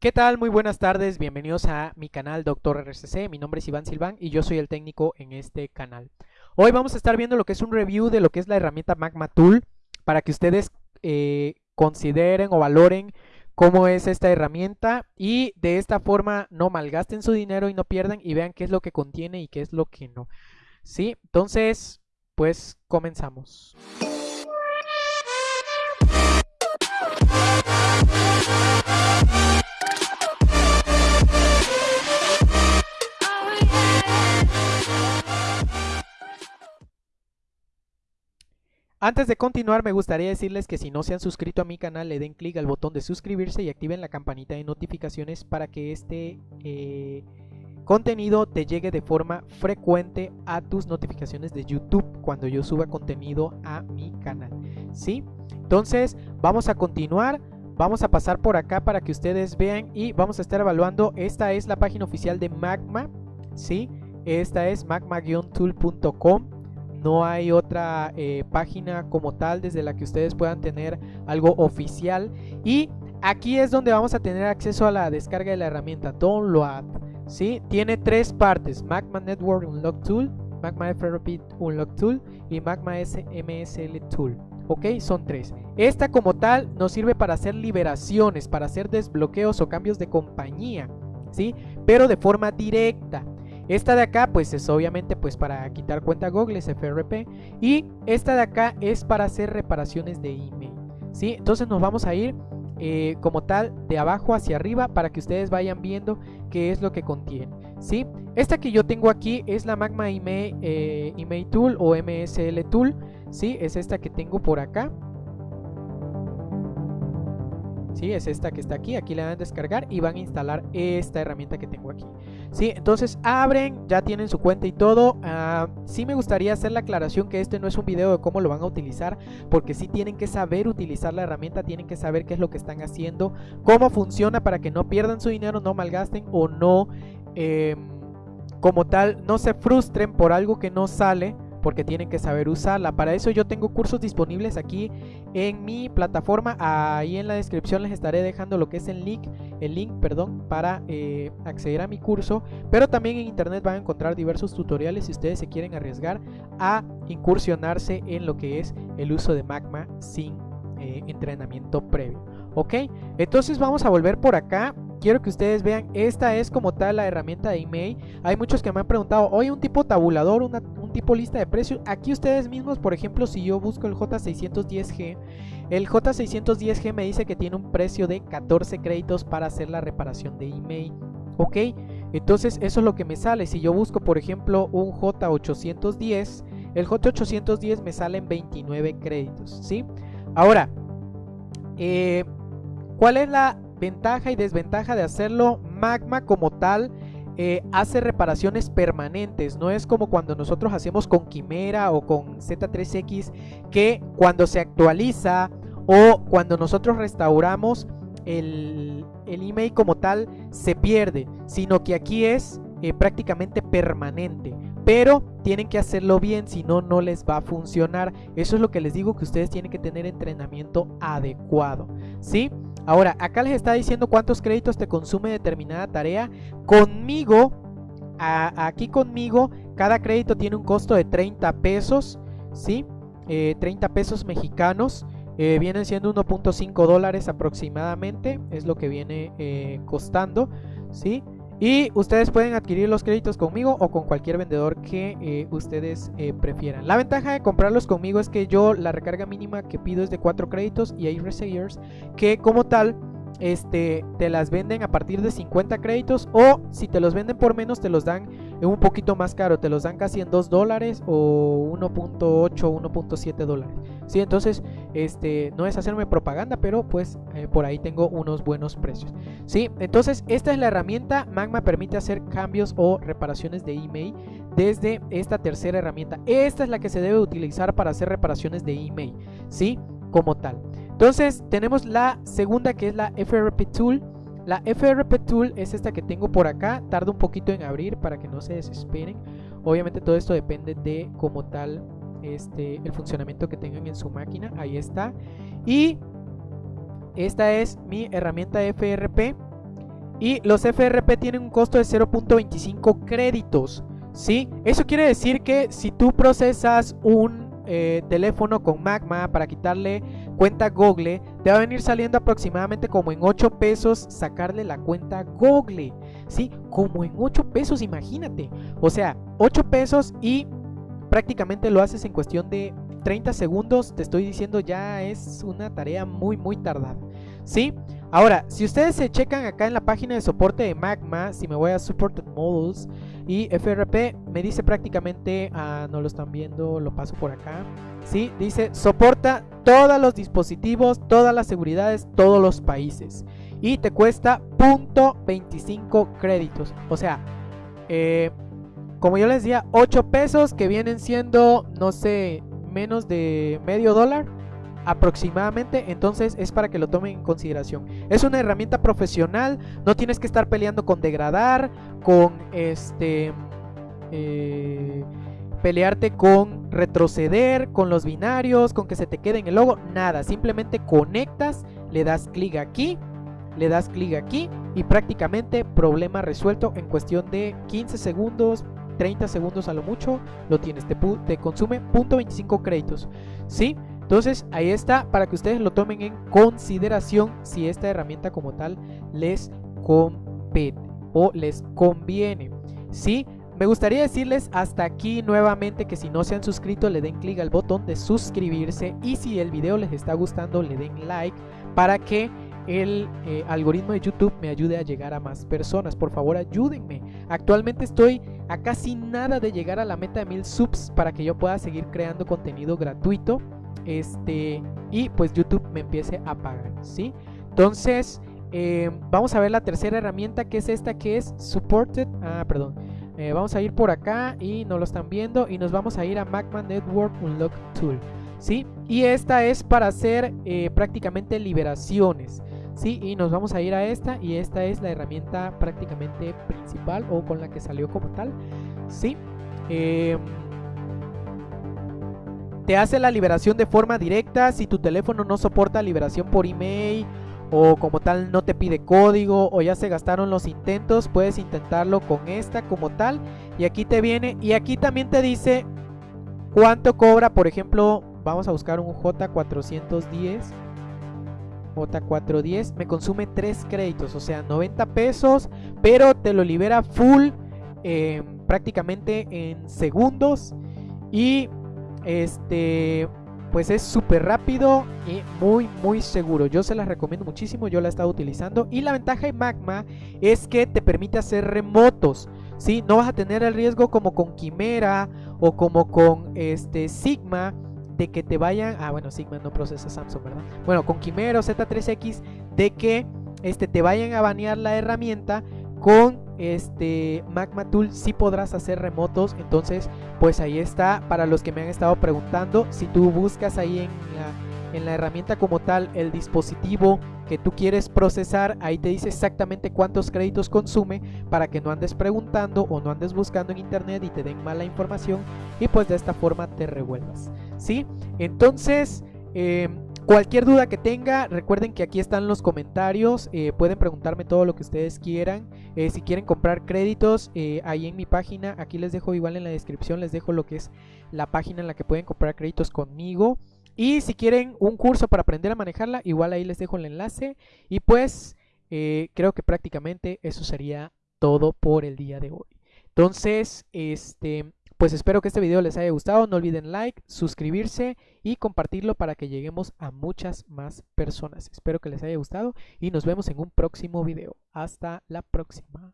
¿Qué tal? Muy buenas tardes, bienvenidos a mi canal Doctor RCC, mi nombre es Iván Silván y yo soy el técnico en este canal. Hoy vamos a estar viendo lo que es un review de lo que es la herramienta Magma Tool para que ustedes eh, consideren o valoren cómo es esta herramienta y de esta forma no malgasten su dinero y no pierdan y vean qué es lo que contiene y qué es lo que no. ¿Sí? Entonces, pues comenzamos. Antes de continuar me gustaría decirles que si no se han suscrito a mi canal le den clic al botón de suscribirse y activen la campanita de notificaciones para que este eh, contenido te llegue de forma frecuente a tus notificaciones de YouTube cuando yo suba contenido a mi canal. ¿Sí? Entonces vamos a continuar. Vamos a pasar por acá para que ustedes vean y vamos a estar evaluando. Esta es la página oficial de Magma. ¿Sí? Esta es magma-tool.com no hay otra eh, página como tal desde la que ustedes puedan tener algo oficial y aquí es donde vamos a tener acceso a la descarga de la herramienta Download ¿sí? tiene tres partes Magma Network Unlock Tool Magma FRP Unlock Tool y Magma MSL Tool ok son tres esta como tal nos sirve para hacer liberaciones para hacer desbloqueos o cambios de compañía ¿sí? pero de forma directa esta de acá pues es obviamente pues para quitar cuenta Google, es FRP. Y esta de acá es para hacer reparaciones de email. ¿sí? Entonces nos vamos a ir eh, como tal de abajo hacia arriba para que ustedes vayan viendo qué es lo que contiene. ¿sí? Esta que yo tengo aquí es la Magma Email, eh, Email Tool o MSL Tool. ¿sí? Es esta que tengo por acá. ¿Sí? Es esta que está aquí, aquí la van a descargar y van a instalar esta herramienta que tengo aquí, ¿sí? Entonces abren, ya tienen su cuenta y todo, uh, sí me gustaría hacer la aclaración que este no es un video de cómo lo van a utilizar, porque sí tienen que saber utilizar la herramienta, tienen que saber qué es lo que están haciendo, cómo funciona para que no pierdan su dinero, no malgasten o no... Em, como tal, no se frustren por algo que no sale, porque tienen que saber usarla. Para eso yo tengo cursos disponibles aquí en mi plataforma. Ahí en la descripción les estaré dejando lo que es el link, el link, perdón, para eh, acceder a mi curso. Pero también en internet van a encontrar diversos tutoriales si ustedes se quieren arriesgar a incursionarse en lo que es el uso de Magma sin eh, entrenamiento previo. Ok, entonces vamos a volver por acá quiero que ustedes vean, esta es como tal la herramienta de email. Hay muchos que me han preguntado, oye, un tipo tabulador, un lista de precios. Aquí ustedes mismos, por ejemplo, si yo busco el J610G, el J610G me dice que tiene un precio de 14 créditos para hacer la reparación de email. Ok, entonces eso es lo que me sale. Si yo busco, por ejemplo, un J810, el J810 me sale en 29 créditos. ¿sí? Ahora, eh, ¿cuál es la ventaja y desventaja de hacerlo, Magma como tal eh, hace reparaciones permanentes, no es como cuando nosotros hacemos con Quimera o con Z3X que cuando se actualiza o cuando nosotros restauramos el, email como tal se pierde, sino que aquí es eh, prácticamente permanente pero tienen que hacerlo bien, si no, no les va a funcionar. Eso es lo que les digo, que ustedes tienen que tener entrenamiento adecuado, ¿sí? Ahora, acá les está diciendo cuántos créditos te consume determinada tarea. Conmigo, aquí conmigo, cada crédito tiene un costo de 30 pesos, ¿sí? 30 eh, pesos mexicanos. Eh, vienen siendo 1.5 dólares aproximadamente, es lo que viene eh, costando, ¿sí? Y ustedes pueden adquirir los créditos conmigo o con cualquier vendedor que eh, ustedes eh, prefieran. La ventaja de comprarlos conmigo es que yo la recarga mínima que pido es de 4 créditos y hay resellers que como tal este, te las venden a partir de 50 créditos o si te los venden por menos te los dan un poquito más caro, te los dan casi en 2 dólares o 1.8, 1.7 dólares. ¿sí? Entonces, este, no es hacerme propaganda, pero pues eh, por ahí tengo unos buenos precios. ¿sí? Entonces, esta es la herramienta. Magma permite hacer cambios o reparaciones de email desde esta tercera herramienta. Esta es la que se debe utilizar para hacer reparaciones de email, ¿sí? Como tal. Entonces tenemos la segunda que es la FRP Tool. La FRP Tool es esta que tengo por acá. Tarda un poquito en abrir para que no se desesperen. Obviamente todo esto depende de como tal este, el funcionamiento que tengan en su máquina. Ahí está. Y esta es mi herramienta FRP. Y los FRP tienen un costo de 0.25 créditos. ¿Sí? Eso quiere decir que si tú procesas un eh, teléfono con Magma para quitarle cuenta Google, te va a venir saliendo aproximadamente como en 8 pesos sacarle la cuenta Google. ¿Sí? Como en 8 pesos, imagínate. O sea, 8 pesos y prácticamente lo haces en cuestión de 30 segundos. Te estoy diciendo ya es una tarea muy muy tardada. ¿Sí? Ahora, si ustedes se checan acá en la página de soporte de Magma, si me voy a Supported Models y FRP, me dice prácticamente, ah, no lo están viendo, lo paso por acá. Sí, dice soporta todos los dispositivos, todas las seguridades, todos los países. Y te cuesta .25 créditos. O sea, eh, como yo les decía, 8 pesos que vienen siendo, no sé, menos de medio dólar aproximadamente, entonces es para que lo tomen en consideración. Es una herramienta profesional, no tienes que estar peleando con degradar, con este... Eh, pelearte con retroceder, con los binarios, con que se te quede en el logo, nada, simplemente conectas, le das clic aquí, le das clic aquí y prácticamente problema resuelto en cuestión de 15 segundos, 30 segundos a lo mucho, lo tienes, te, te consume .25 créditos, ¿sí? Entonces ahí está para que ustedes lo tomen en consideración si esta herramienta como tal les compete o les conviene. ¿Sí? Me gustaría decirles hasta aquí nuevamente que si no se han suscrito le den clic al botón de suscribirse y si el video les está gustando le den like para que el eh, algoritmo de YouTube me ayude a llegar a más personas. Por favor ayúdenme. Actualmente estoy a casi nada de llegar a la meta de mil subs para que yo pueda seguir creando contenido gratuito este, y pues YouTube me empiece a pagar, ¿sí? Entonces, eh, vamos a ver la tercera herramienta que es esta que es Supported, ah, perdón, eh, vamos a ir por acá y no lo están viendo y nos vamos a ir a Magma Network Unlock Tool, ¿sí? Y esta es para hacer eh, prácticamente liberaciones, ¿sí? Y nos vamos a ir a esta y esta es la herramienta prácticamente principal o con la que salió como tal, ¿sí? Eh, te hace la liberación de forma directa si tu teléfono no soporta liberación por email o como tal no te pide código o ya se gastaron los intentos, puedes intentarlo con esta como tal. Y aquí te viene y aquí también te dice cuánto cobra, por ejemplo, vamos a buscar un J410 J410 me consume 3 créditos, o sea 90 pesos, pero te lo libera full eh, prácticamente en segundos. Y este, pues es súper rápido y muy muy seguro. Yo se las recomiendo muchísimo, yo la he estado utilizando. Y la ventaja de Magma es que te permite hacer remotos. ¿sí? No vas a tener el riesgo como con Quimera o como con este Sigma de que te vayan... Ah, bueno, Sigma no procesa Samsung, ¿verdad? Bueno, con Quimera o Z3X de que este, te vayan a banear la herramienta con este Magma Tool sí podrás hacer remotos. Entonces, pues ahí está. Para los que me han estado preguntando, si tú buscas ahí en la, en la herramienta como tal el dispositivo que tú quieres procesar, ahí te dice exactamente cuántos créditos consume para que no andes preguntando o no andes buscando en internet y te den mala información y pues de esta forma te revuelvas. ¿Sí? Entonces, eh, Cualquier duda que tenga, recuerden que aquí están los comentarios, eh, pueden preguntarme todo lo que ustedes quieran. Eh, si quieren comprar créditos, eh, ahí en mi página, aquí les dejo igual en la descripción, les dejo lo que es la página en la que pueden comprar créditos conmigo. Y si quieren un curso para aprender a manejarla, igual ahí les dejo el enlace. Y pues creo que prácticamente eso sería todo por el día de hoy. Entonces, este, pues espero que este video les haya gustado, no olviden like, suscribirse y compartirlo para que lleguemos a muchas más personas. Espero que les haya gustado y nos vemos en un próximo video. Hasta la próxima.